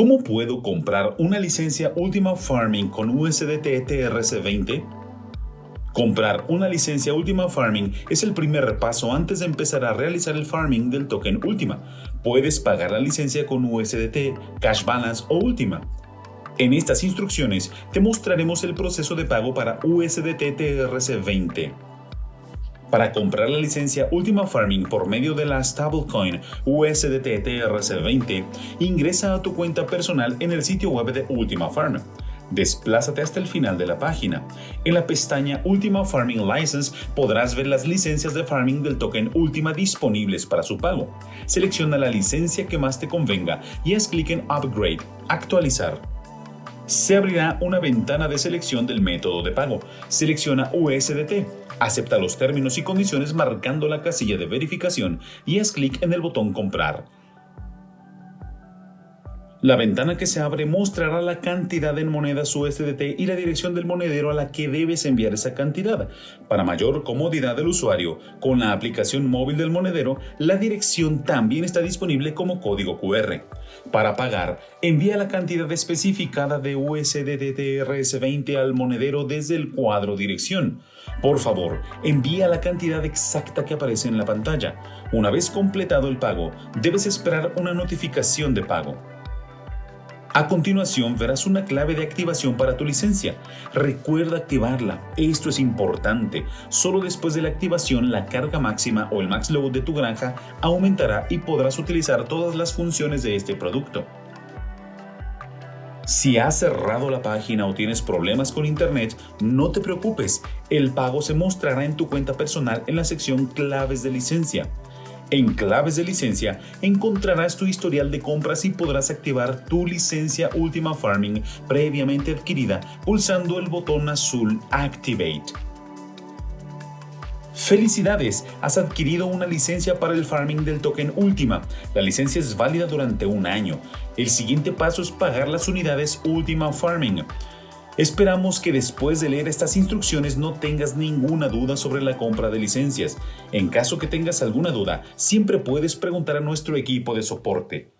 ¿Cómo puedo comprar una licencia Ultima Farming con USDT TRC20? Comprar una licencia Ultima Farming es el primer paso antes de empezar a realizar el farming del token Ultima. Puedes pagar la licencia con USDT, Cash Balance o Ultima. En estas instrucciones te mostraremos el proceso de pago para USDT TRC20. Para comprar la licencia Ultima Farming por medio de la stablecoin USDT TRC20, ingresa a tu cuenta personal en el sitio web de Ultima Farm. Desplázate hasta el final de la página. En la pestaña Ultima Farming License podrás ver las licencias de farming del token Ultima disponibles para su pago. Selecciona la licencia que más te convenga y haz clic en Upgrade, Actualizar se abrirá una ventana de selección del método de pago. Selecciona USDT, acepta los términos y condiciones marcando la casilla de verificación y haz clic en el botón Comprar. La ventana que se abre mostrará la cantidad en monedas USDT y la dirección del monedero a la que debes enviar esa cantidad. Para mayor comodidad del usuario, con la aplicación móvil del monedero, la dirección también está disponible como código QR. Para pagar, envía la cantidad especificada de USDT TRS20 al monedero desde el cuadro dirección. Por favor, envía la cantidad exacta que aparece en la pantalla. Una vez completado el pago, debes esperar una notificación de pago. A continuación verás una clave de activación para tu licencia. Recuerda activarla, esto es importante. Solo después de la activación la carga máxima o el max load de tu granja aumentará y podrás utilizar todas las funciones de este producto. Si has cerrado la página o tienes problemas con internet, no te preocupes, el pago se mostrará en tu cuenta personal en la sección claves de licencia. En claves de licencia encontrarás tu historial de compras y podrás activar tu licencia Ultima Farming previamente adquirida pulsando el botón azul Activate. ¡Felicidades! Has adquirido una licencia para el farming del token Ultima. La licencia es válida durante un año. El siguiente paso es pagar las unidades Ultima Farming. Esperamos que después de leer estas instrucciones no tengas ninguna duda sobre la compra de licencias. En caso que tengas alguna duda, siempre puedes preguntar a nuestro equipo de soporte.